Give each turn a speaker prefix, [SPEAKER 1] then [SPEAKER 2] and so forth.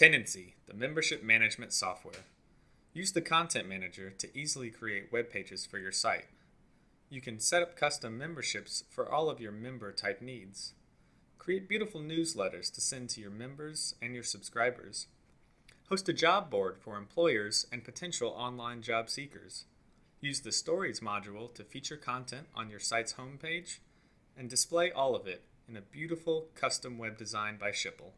[SPEAKER 1] Tendenci, the membership management software. Use the Content Manager to easily create web pages for your site. You can set up custom memberships for all of your member type needs. Create beautiful newsletters to send to your members and your subscribers. Host a job board for employers and potential online job seekers. Use the Stories module to feature content on your site's homepage and display all of it in a beautiful custom web design by Schipul.